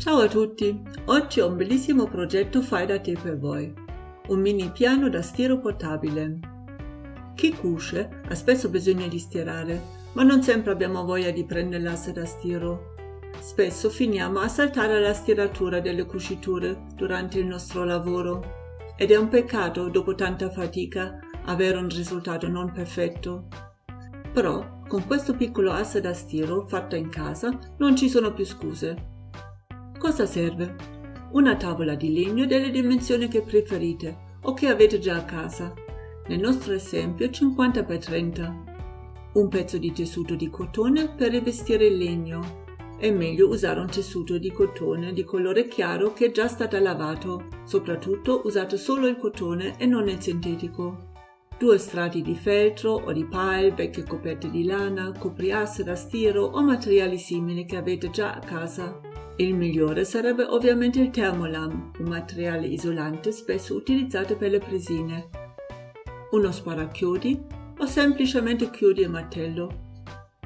Ciao a tutti! Oggi ho un bellissimo progetto fai da te per voi. Un mini piano da stiro portabile. Chi cuce ha spesso bisogno di stirare, ma non sempre abbiamo voglia di prendere l'asse da stiro. Spesso finiamo a saltare la stiratura delle cuciture durante il nostro lavoro ed è un peccato dopo tanta fatica avere un risultato non perfetto. Però con questo piccolo asse da stiro fatto in casa non ci sono più scuse Cosa serve? Una tavola di legno delle dimensioni che preferite o che avete già a casa. Nel nostro esempio 50x30. Un pezzo di tessuto di cotone per rivestire il legno. È meglio usare un tessuto di cotone di colore chiaro che è già stato lavato. Soprattutto usate solo il cotone e non il sintetico. Due strati di feltro o di pile, vecchie coperte di lana, copriasse da stiro o materiali simili che avete già a casa. Il migliore sarebbe ovviamente il Thermolam, un materiale isolante spesso utilizzato per le presine, uno sparachiodi o semplicemente chiodi e martello.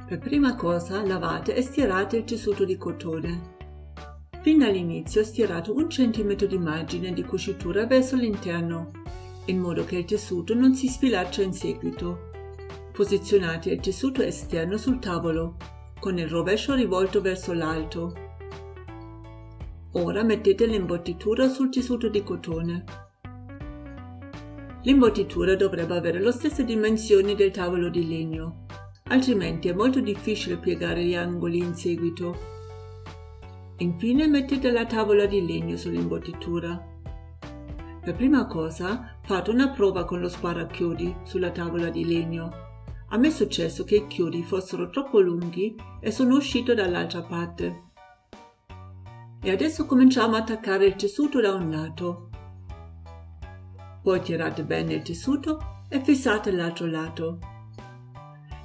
Per prima cosa lavate e stirate il tessuto di cotone. Fin dall'inizio stirate un centimetro di margine di cucitura verso l'interno, in modo che il tessuto non si sfilaccia in seguito. Posizionate il tessuto esterno sul tavolo, con il rovescio rivolto verso l'alto Ora mettete l'imbottitura sul tessuto di cotone. L'imbottitura dovrebbe avere le stesse dimensioni del tavolo di legno, altrimenti è molto difficile piegare gli angoli in seguito. Infine mettete la tavola di legno sull'imbottitura. Per prima cosa fate una prova con lo sparachiodi sulla tavola di legno. A me è successo che i chiodi fossero troppo lunghi e sono uscito dall'altra parte e adesso cominciamo a attaccare il tessuto da un lato. Poi tirate bene il tessuto e fissate l'altro lato.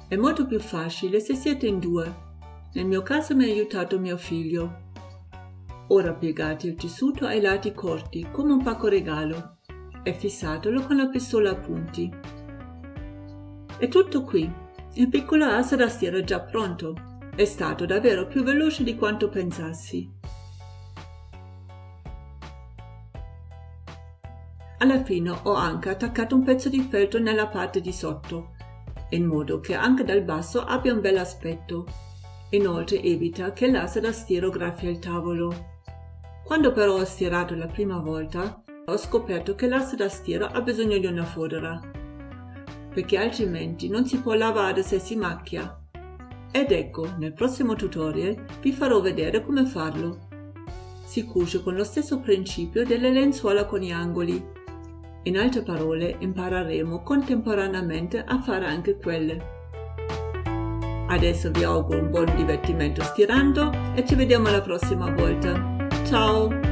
È molto più facile se siete in due. Nel mio caso mi ha aiutato mio figlio. Ora piegate il tessuto ai lati corti come un pacco regalo e fissatelo con la pistola a punti. È tutto qui. Il piccolo asse da stiro è già pronto. È stato davvero più veloce di quanto pensassi. Alla fine ho anche attaccato un pezzo di feltro nella parte di sotto, in modo che anche dal basso abbia un bel aspetto. Inoltre evita che l'asse da stiro graffia il tavolo. Quando però ho stirato la prima volta, ho scoperto che l'asse da stiro ha bisogno di una fodera, perché altrimenti non si può lavare se si macchia. Ed ecco, nel prossimo tutorial vi farò vedere come farlo. Si cuce con lo stesso principio delle lenzuola con gli angoli, in altre parole, impareremo contemporaneamente a fare anche quelle. Adesso vi auguro un buon divertimento stirando e ci vediamo la prossima volta. Ciao!